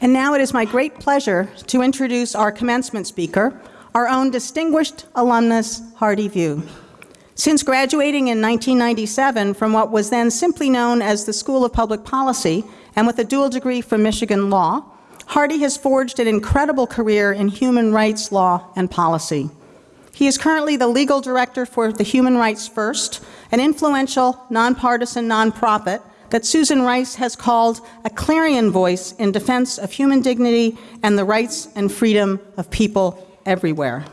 And now it is my great pleasure to introduce our commencement speaker, our own distinguished alumnus, Hardy Vieux. Since graduating in 1997 from what was then simply known as the School of Public Policy, and with a dual degree from Michigan Law, Hardy has forged an incredible career in human rights law and policy. He is currently the legal director for the Human Rights First, an influential, nonpartisan nonprofit that Susan Rice has called a clarion voice in defense of human dignity and the rights and freedom of people everywhere.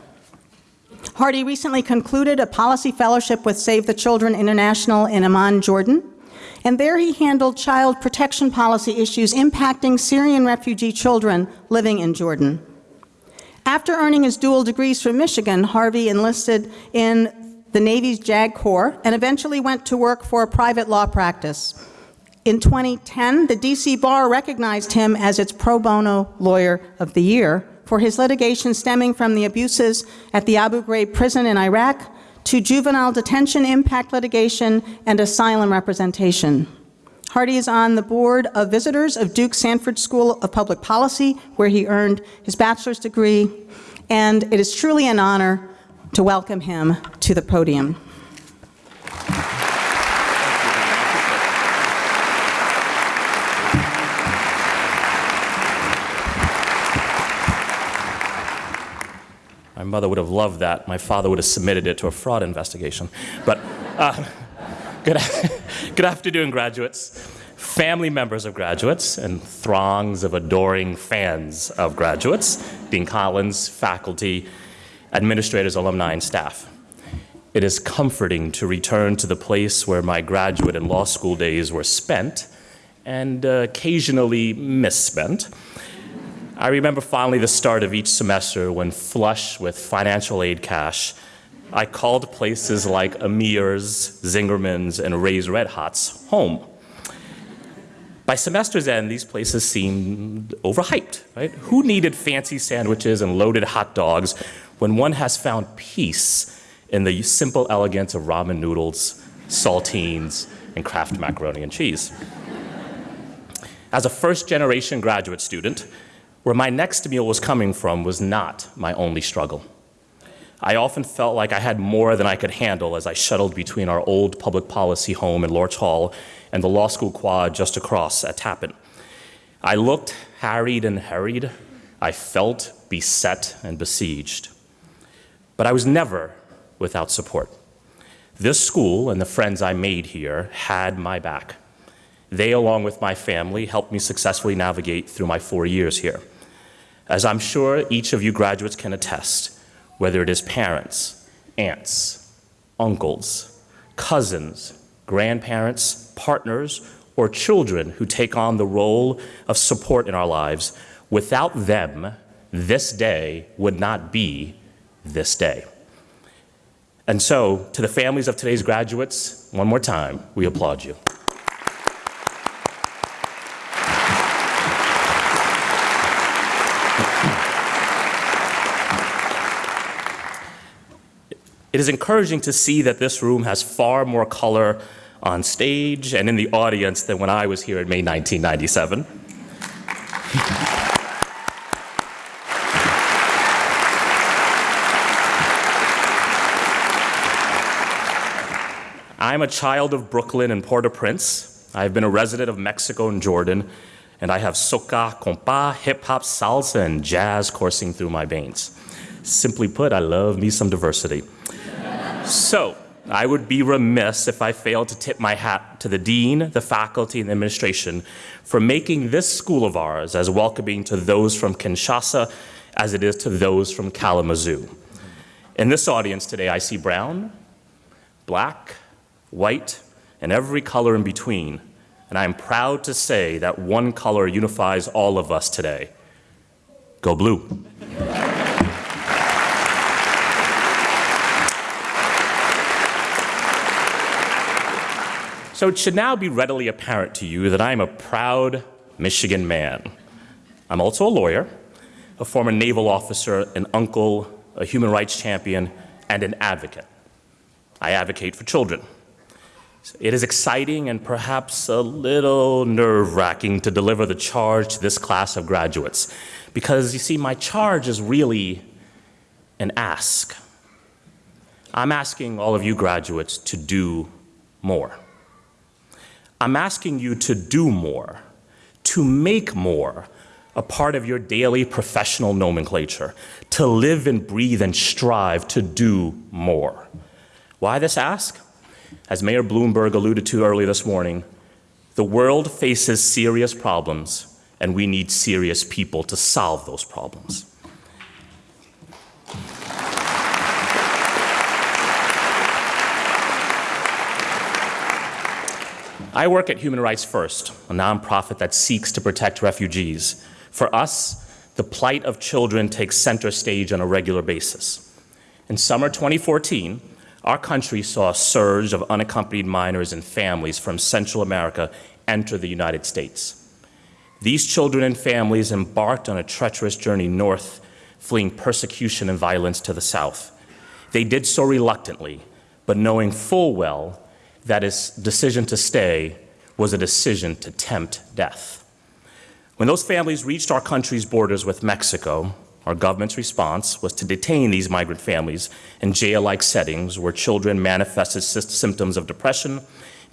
Hardy recently concluded a policy fellowship with Save the Children International in Amman, Jordan, and there he handled child protection policy issues impacting Syrian refugee children living in Jordan. After earning his dual degrees from Michigan, Harvey enlisted in the Navy's JAG Corps and eventually went to work for a private law practice. In 2010, the DC Bar recognized him as its pro bono lawyer of the year for his litigation stemming from the abuses at the Abu Ghraib prison in Iraq to juvenile detention impact litigation and asylum representation. Hardy is on the board of visitors of Duke Sanford School of Public Policy, where he earned his bachelor's degree, and it is truly an honor to welcome him to the podium. Mother would have loved that. My father would have submitted it to a fraud investigation. But uh, good, good afternoon, graduates, family members of graduates, and throngs of adoring fans of graduates, Dean Collins, faculty, administrators, alumni, and staff. It is comforting to return to the place where my graduate and law school days were spent and uh, occasionally misspent. I remember finally the start of each semester when flush with financial aid cash, I called places like Amer's, Zingerman's, and Ray's Red Hots home. By semester's end, these places seemed overhyped, right? Who needed fancy sandwiches and loaded hot dogs when one has found peace in the simple elegance of ramen noodles, saltines, and Kraft macaroni and cheese? As a first generation graduate student, where my next meal was coming from was not my only struggle. I often felt like I had more than I could handle as I shuttled between our old public policy home in Lorch Hall and the law school quad just across at Tappan. I looked harried and harried. I felt beset and besieged. But I was never without support. This school and the friends I made here had my back. They, along with my family, helped me successfully navigate through my four years here. As I'm sure each of you graduates can attest, whether it is parents, aunts, uncles, cousins, grandparents, partners, or children who take on the role of support in our lives, without them, this day would not be this day. And so, to the families of today's graduates, one more time, we applaud you. It is encouraging to see that this room has far more color on stage and in the audience than when I was here in May 1997. I'm a child of Brooklyn and Port-au-Prince. I've been a resident of Mexico and Jordan, and I have soca, compa, hip-hop, salsa, and jazz coursing through my veins. Simply put, I love me some diversity. So, I would be remiss if I failed to tip my hat to the dean, the faculty, and the administration for making this school of ours as welcoming to those from Kinshasa as it is to those from Kalamazoo. In this audience today, I see brown, black, white, and every color in between. And I am proud to say that one color unifies all of us today. Go blue. So it should now be readily apparent to you that I am a proud Michigan man. I'm also a lawyer, a former naval officer, an uncle, a human rights champion, and an advocate. I advocate for children. It is exciting and perhaps a little nerve wracking to deliver the charge to this class of graduates because you see, my charge is really an ask. I'm asking all of you graduates to do more. I'm asking you to do more, to make more a part of your daily professional nomenclature, to live and breathe and strive to do more. Why this ask? As Mayor Bloomberg alluded to earlier this morning, the world faces serious problems, and we need serious people to solve those problems. I work at Human Rights First, a nonprofit that seeks to protect refugees. For us, the plight of children takes center stage on a regular basis. In summer 2014, our country saw a surge of unaccompanied minors and families from Central America enter the United States. These children and families embarked on a treacherous journey north, fleeing persecution and violence to the south. They did so reluctantly, but knowing full well that his decision to stay was a decision to tempt death. When those families reached our country's borders with Mexico, our government's response was to detain these migrant families in jail-like settings where children manifested symptoms of depression,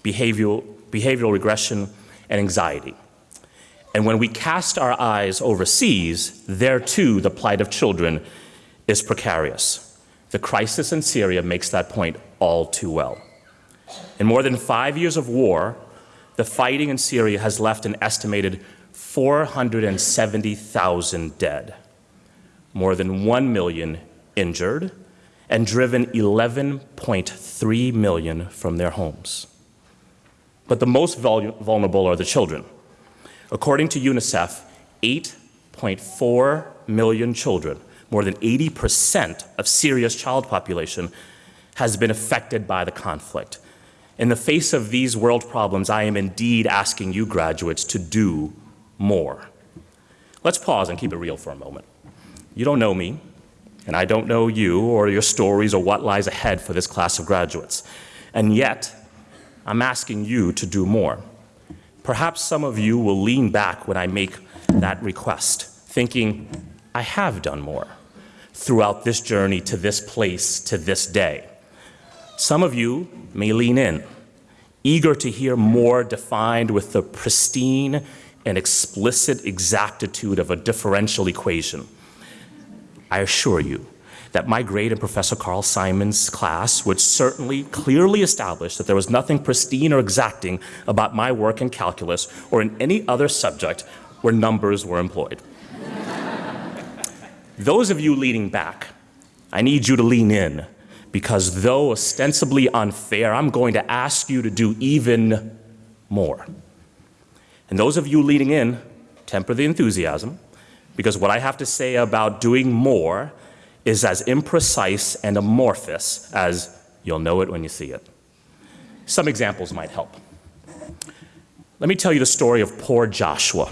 behavioral, behavioral regression, and anxiety. And when we cast our eyes overseas, there too the plight of children is precarious. The crisis in Syria makes that point all too well. In more than five years of war, the fighting in Syria has left an estimated 470,000 dead more than 1 million injured, and driven 11.3 million from their homes. But the most vulnerable are the children. According to UNICEF, 8.4 million children, more than 80% of Syria's child population, has been affected by the conflict. In the face of these world problems, I am indeed asking you graduates to do more. Let's pause and keep it real for a moment. You don't know me, and I don't know you or your stories or what lies ahead for this class of graduates. And yet, I'm asking you to do more. Perhaps some of you will lean back when I make that request, thinking, I have done more throughout this journey to this place, to this day. Some of you may lean in, eager to hear more defined with the pristine and explicit exactitude of a differential equation. I assure you that my grade in Professor Carl Simon's class would certainly clearly establish that there was nothing pristine or exacting about my work in calculus or in any other subject where numbers were employed. Those of you leaning back, I need you to lean in because though ostensibly unfair, I'm going to ask you to do even more. And those of you leading in, temper the enthusiasm because what I have to say about doing more is as imprecise and amorphous as you'll know it when you see it. Some examples might help. Let me tell you the story of poor Joshua,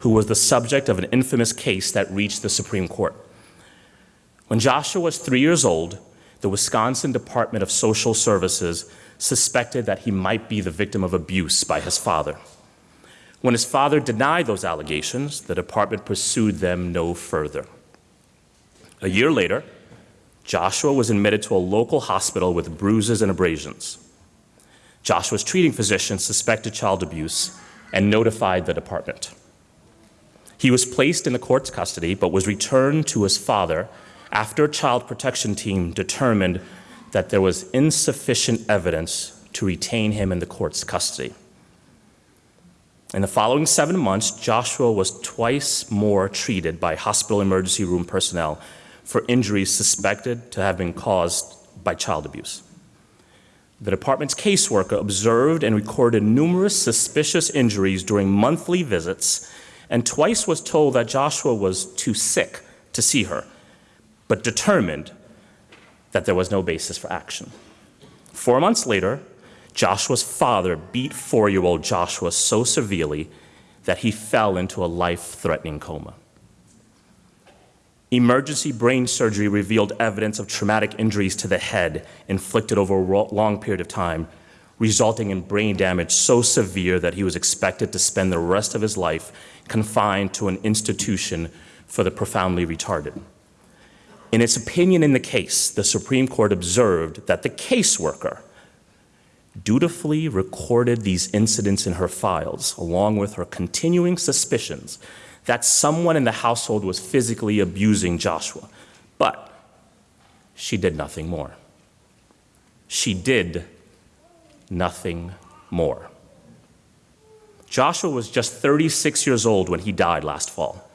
who was the subject of an infamous case that reached the Supreme Court. When Joshua was three years old, the Wisconsin Department of Social Services suspected that he might be the victim of abuse by his father. When his father denied those allegations, the department pursued them no further. A year later, Joshua was admitted to a local hospital with bruises and abrasions. Joshua's treating physician suspected child abuse and notified the department. He was placed in the court's custody but was returned to his father after a child protection team determined that there was insufficient evidence to retain him in the court's custody. In the following seven months, Joshua was twice more treated by hospital emergency room personnel for injuries suspected to have been caused by child abuse. The department's caseworker observed and recorded numerous suspicious injuries during monthly visits and twice was told that Joshua was too sick to see her, but determined that there was no basis for action. Four months later, Joshua's father beat four year old Joshua so severely that he fell into a life threatening coma. Emergency brain surgery revealed evidence of traumatic injuries to the head inflicted over a long period of time, resulting in brain damage so severe that he was expected to spend the rest of his life confined to an institution for the profoundly retarded. In its opinion in the case, the Supreme Court observed that the caseworker dutifully recorded these incidents in her files, along with her continuing suspicions that someone in the household was physically abusing Joshua. But she did nothing more. She did nothing more. Joshua was just 36 years old when he died last fall.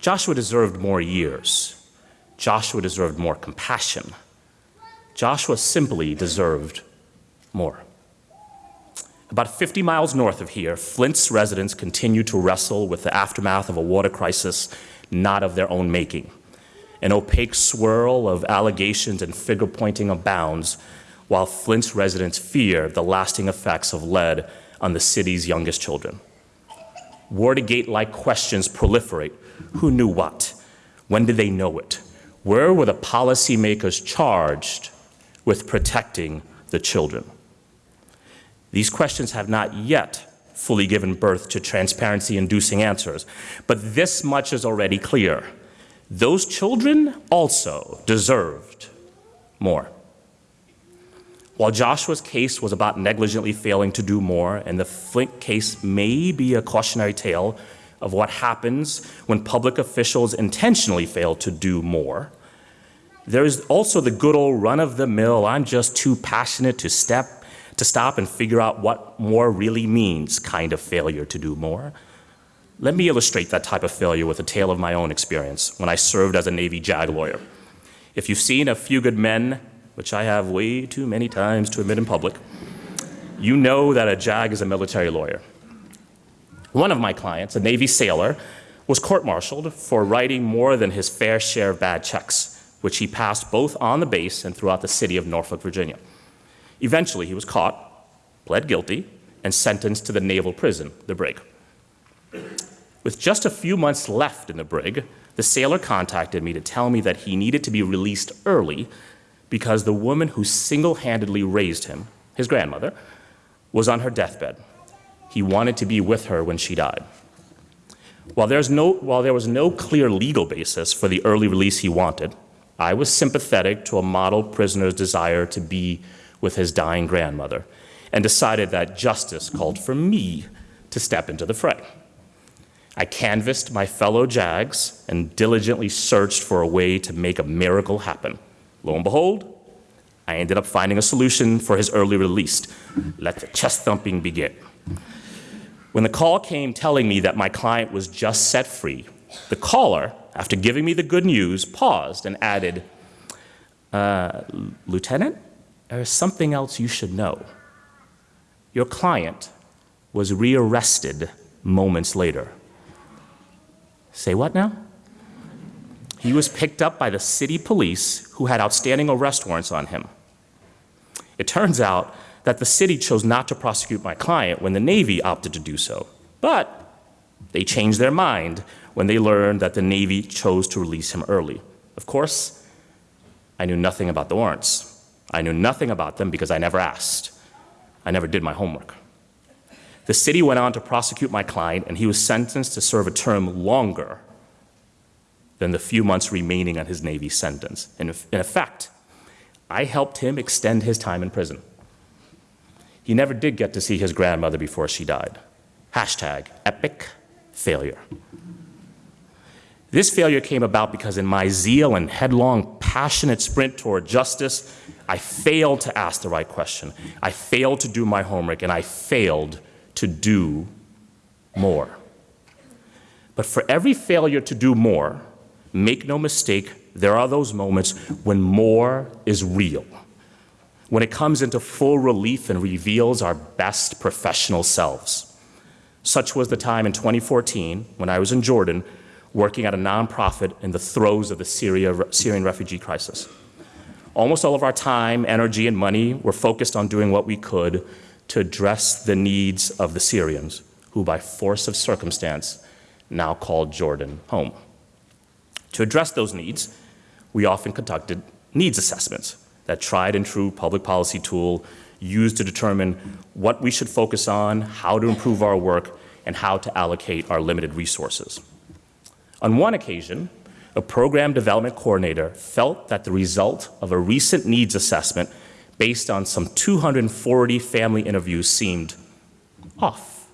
Joshua deserved more years. Joshua deserved more compassion. Joshua simply deserved more. About 50 miles north of here, Flint's residents continue to wrestle with the aftermath of a water crisis not of their own making. An opaque swirl of allegations and finger pointing abounds, while Flint's residents fear the lasting effects of lead on the city's youngest children. Watergate like questions proliferate who knew what? When did they know it? Where were the policymakers charged with protecting the children? These questions have not yet fully given birth to transparency inducing answers, but this much is already clear. Those children also deserved more. While Joshua's case was about negligently failing to do more, and the Flint case may be a cautionary tale of what happens when public officials intentionally fail to do more, there is also the good old run of the mill, I'm just too passionate to step to stop and figure out what more really means kind of failure to do more. Let me illustrate that type of failure with a tale of my own experience when I served as a Navy JAG lawyer. If you've seen A Few Good Men, which I have way too many times to admit in public, you know that a JAG is a military lawyer. One of my clients, a Navy sailor, was court-martialed for writing more than his fair share of bad checks, which he passed both on the base and throughout the city of Norfolk, Virginia. Eventually, he was caught, pled guilty, and sentenced to the naval prison, the brig. With just a few months left in the brig, the sailor contacted me to tell me that he needed to be released early because the woman who single-handedly raised him, his grandmother, was on her deathbed. He wanted to be with her when she died. While, no, while there was no clear legal basis for the early release he wanted, I was sympathetic to a model prisoner's desire to be with his dying grandmother and decided that justice called for me to step into the fray. I canvassed my fellow JAGs and diligently searched for a way to make a miracle happen. Lo and behold, I ended up finding a solution for his early release. Let the chest thumping begin. When the call came telling me that my client was just set free, the caller, after giving me the good news, paused and added, uh, Lieutenant, there is something else you should know. Your client was rearrested moments later. Say what now? He was picked up by the city police who had outstanding arrest warrants on him. It turns out that the city chose not to prosecute my client when the Navy opted to do so. But they changed their mind when they learned that the Navy chose to release him early. Of course, I knew nothing about the warrants. I knew nothing about them because I never asked. I never did my homework. The city went on to prosecute my client, and he was sentenced to serve a term longer than the few months remaining on his Navy sentence. In, in effect, I helped him extend his time in prison. He never did get to see his grandmother before she died. Hashtag epic failure. This failure came about because in my zeal and headlong, passionate sprint toward justice, I failed to ask the right question. I failed to do my homework, and I failed to do more. But for every failure to do more, make no mistake, there are those moments when more is real. When it comes into full relief and reveals our best professional selves. Such was the time in 2014 when I was in Jordan working at a nonprofit in the throes of the Syria, Syrian refugee crisis. Almost all of our time, energy, and money were focused on doing what we could to address the needs of the Syrians, who by force of circumstance now called Jordan home. To address those needs, we often conducted needs assessments, that tried and true public policy tool used to determine what we should focus on, how to improve our work, and how to allocate our limited resources. On one occasion, a program development coordinator felt that the result of a recent needs assessment based on some 240 family interviews seemed off.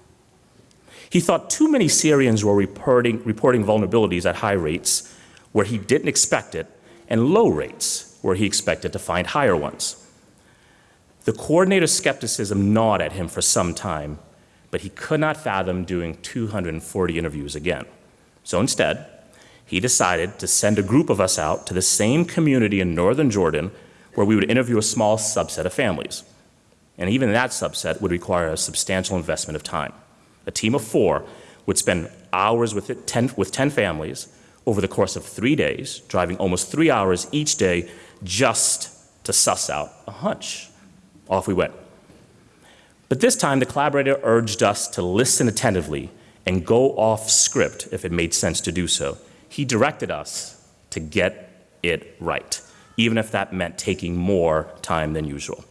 He thought too many Syrians were reporting, reporting vulnerabilities at high rates where he didn't expect it, and low rates where he expected to find higher ones. The coordinator's skepticism gnawed at him for some time, but he could not fathom doing 240 interviews again. So instead, he decided to send a group of us out to the same community in northern Jordan where we would interview a small subset of families. And even that subset would require a substantial investment of time. A team of four would spend hours with, it, 10, with 10 families over the course of three days, driving almost three hours each day just to suss out a hunch. Off we went. But this time, the collaborator urged us to listen attentively and go off script if it made sense to do so. He directed us to get it right, even if that meant taking more time than usual.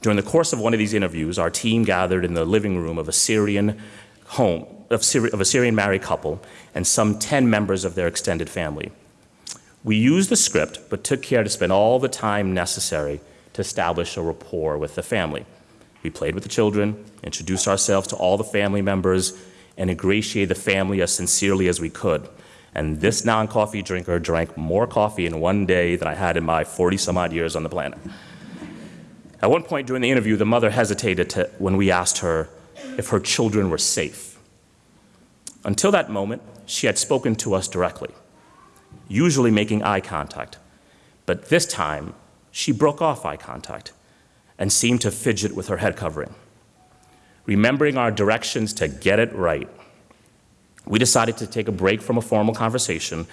During the course of one of these interviews, our team gathered in the living room of a Syrian home, of, Syri of a Syrian married couple, and some 10 members of their extended family. We used the script, but took care to spend all the time necessary to establish a rapport with the family. We played with the children, introduced ourselves to all the family members, and ingratiated the family as sincerely as we could. And this non-coffee drinker drank more coffee in one day than I had in my 40 some odd years on the planet. At one point during the interview, the mother hesitated to, when we asked her if her children were safe. Until that moment, she had spoken to us directly, usually making eye contact. But this time, she broke off eye contact and seemed to fidget with her head covering. Remembering our directions to get it right, we decided to take a break from a formal conversation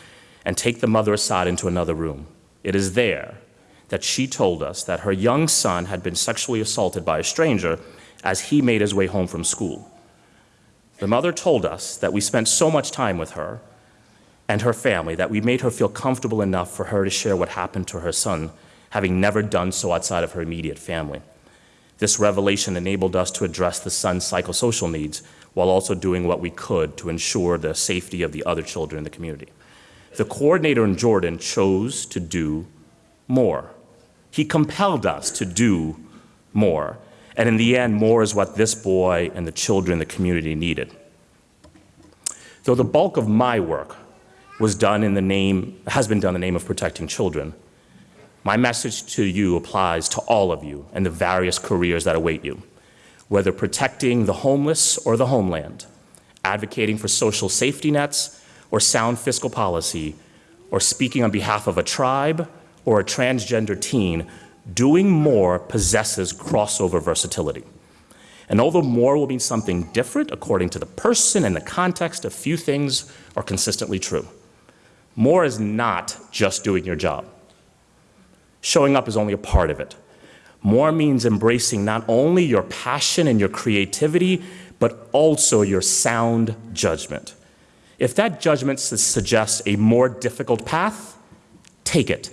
and take the mother aside into another room. It is there that she told us that her young son had been sexually assaulted by a stranger as he made his way home from school. The mother told us that we spent so much time with her and her family that we made her feel comfortable enough for her to share what happened to her son, having never done so outside of her immediate family. This revelation enabled us to address the son's psychosocial needs while also doing what we could to ensure the safety of the other children in the community. The coordinator in Jordan chose to do more. He compelled us to do more. And in the end, more is what this boy and the children in the community needed. Though the bulk of my work was done in the name, has been done in the name of protecting children, my message to you applies to all of you and the various careers that await you. Whether protecting the homeless or the homeland, advocating for social safety nets or sound fiscal policy, or speaking on behalf of a tribe or a transgender teen, doing more possesses crossover versatility. And although more will mean something different according to the person and the context, a few things are consistently true. More is not just doing your job. Showing up is only a part of it. More means embracing not only your passion and your creativity, but also your sound judgment. If that judgment suggests a more difficult path, take it.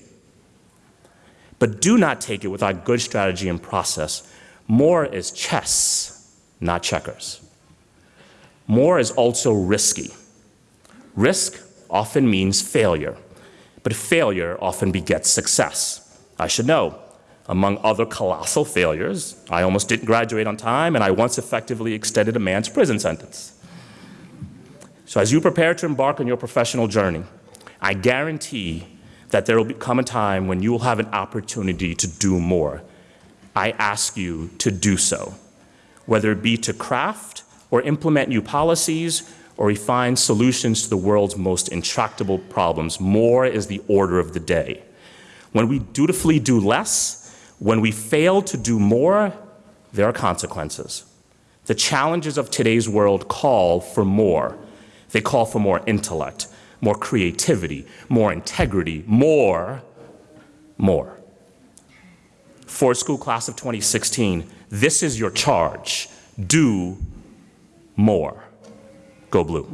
But do not take it without good strategy and process. More is chess, not checkers. More is also risky. Risk often means failure, but failure often begets success. I should know. Among other colossal failures, I almost didn't graduate on time, and I once effectively extended a man's prison sentence. So, as you prepare to embark on your professional journey, I guarantee that there will come a time when you will have an opportunity to do more. I ask you to do so, whether it be to craft or implement new policies or refine solutions to the world's most intractable problems. More is the order of the day. When we dutifully do less, when we fail to do more, there are consequences. The challenges of today's world call for more. They call for more intellect, more creativity, more integrity, more, more. Ford School Class of 2016, this is your charge. Do more. Go Blue.